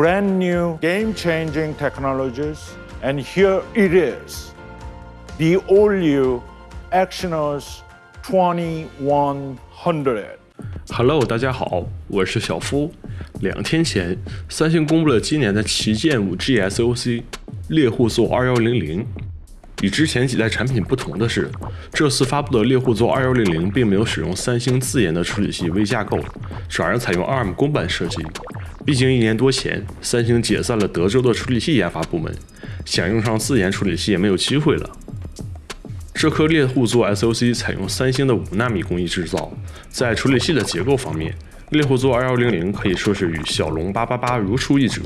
brand new game changing technologies. And here it is the all new Exynos 2100. Hello，大家好，我是小夫。两天前，三星公布了今年的旗舰 5G SoC 猎户座2100。与之前几代产品不同的是，这次发布的猎户座2100并没有使用三星自研的处理器微架构，转而采用 ARM 公版设计。毕竟一年多前，三星解散了德州的处理器研发部门，想用上自研处理器也没有机会了。这颗猎户座 SoC 采用三星的五纳米工艺制造，在处理器的结构方面，猎户座2100可以说是与骁龙888如出一辙，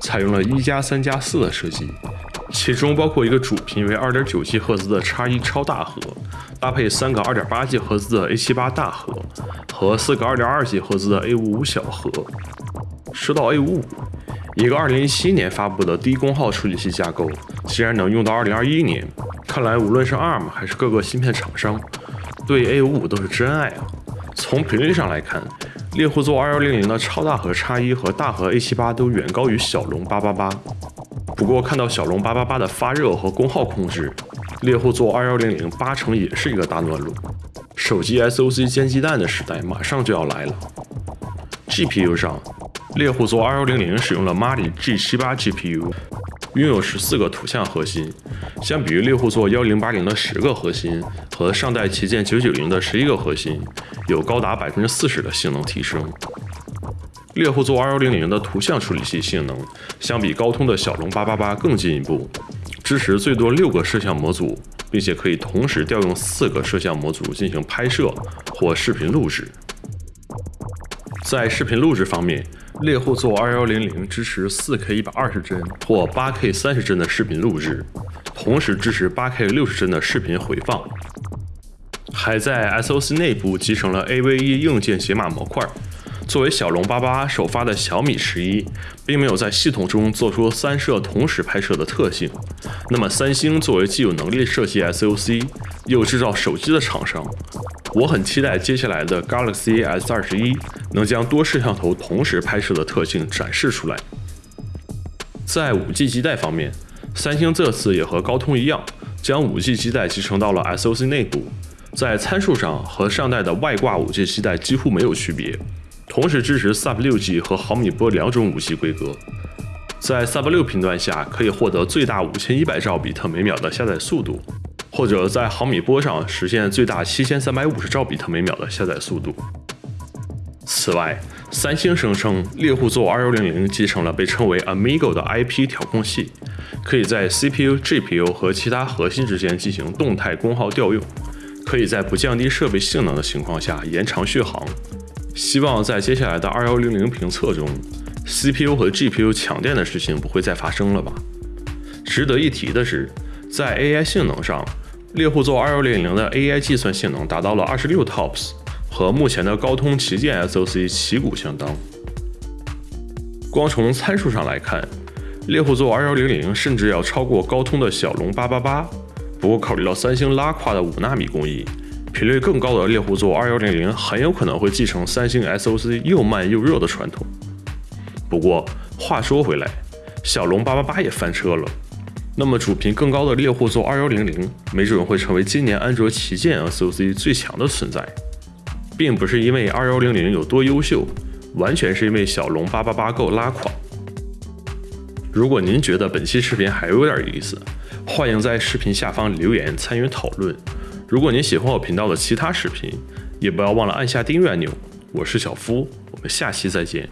采用了一加三加四的设计。其中包括一个主频为二点九 G 赫兹的叉一超大核，搭配三个二点八 G 赫兹的 A 七八大核和四个二点二 G 赫兹的 A 五五小核。说到 A 五五，一个二零一七年发布的低功耗处理器架构，竟然能用到二零二一年，看来无论是 ARM 还是各个芯片厂商，对 A 五五都是真爱啊！从频率上来看，猎户座二幺零零的超大核叉一和大核 A 七八都远高于骁龙八八八。不过看到骁龙八八八的发热和功耗控制，猎户座二幺零零八成也是一个大暖炉。手机 SoC 煎鸡蛋的时代马上就要来了。GPU 上，猎户座二幺零零使用了 Mali G 七八 GPU，拥有十四个图像核心，相比于猎户座幺零八零的十个核心和上代旗舰九九零的十一个核心，有高达百分之四十的性能提升。猎户座2100的图像处理器性能相比高通的骁龙888更进一步，支持最多六个摄像模组，并且可以同时调用四个摄像模组进行拍摄或视频录制。在视频录制方面，猎户座二幺零零支持四 K 一百二十帧或八 K 三十帧的视频录制，同时支持八 K 六十帧的视频回放，还在 SoC 内部集成了 AVE 硬件解码模块。作为骁龙八八首发的小米十一，并没有在系统中做出三摄同时拍摄的特性。那么，三星作为既有能力设计 SoC 又制造手机的厂商，我很期待接下来的 Galaxy S 二十一能将多摄像头同时拍摄的特性展示出来。在五 G 基带方面，三星这次也和高通一样，将五 G 基带集成到了 SoC 内部，在参数上和上代的外挂五 G 基带几乎没有区别。同时支持 Sub 六 G 和毫米波两种五 G 规格，在 Sub 六频段下可以获得最大五千一百兆比特每秒的下载速度，或者在毫米波上实现最大七千三百五十兆比特每秒的下载速度。此外，三星声称猎户座二幺零零继承了被称为 Amigo 的 IP 调控器，可以在 CPU、GPU 和其他核心之间进行动态功耗调用，可以在不降低设备性能的情况下延长续航。希望在接下来的二幺零零评测中，CPU 和 GPU 抢电的事情不会再发生了吧？值得一提的是，在 AI 性能上，猎户座二幺零零的 AI 计算性能达到了二十六 TOPS，和目前的高通旗舰 SoC 旗鼓相当。光从参数上来看，猎户座二幺零零甚至要超过高通的骁龙八八八。不过考虑到三星拉胯的五纳米工艺。频率更高的猎户座二幺零零很有可能会继承三星 SoC 又慢又热的传统。不过话说回来，骁龙八八八也翻车了，那么主频更高的猎户座二幺零零没准会成为今年安卓旗舰 SoC 最强的存在，并不是因为二幺零零有多优秀，完全是因为骁龙八八八够拉垮。如果您觉得本期视频还有点意思，欢迎在视频下方留言参与讨论。如果您喜欢我频道的其他视频，也不要忘了按下订阅按钮。我是小夫，我们下期再见。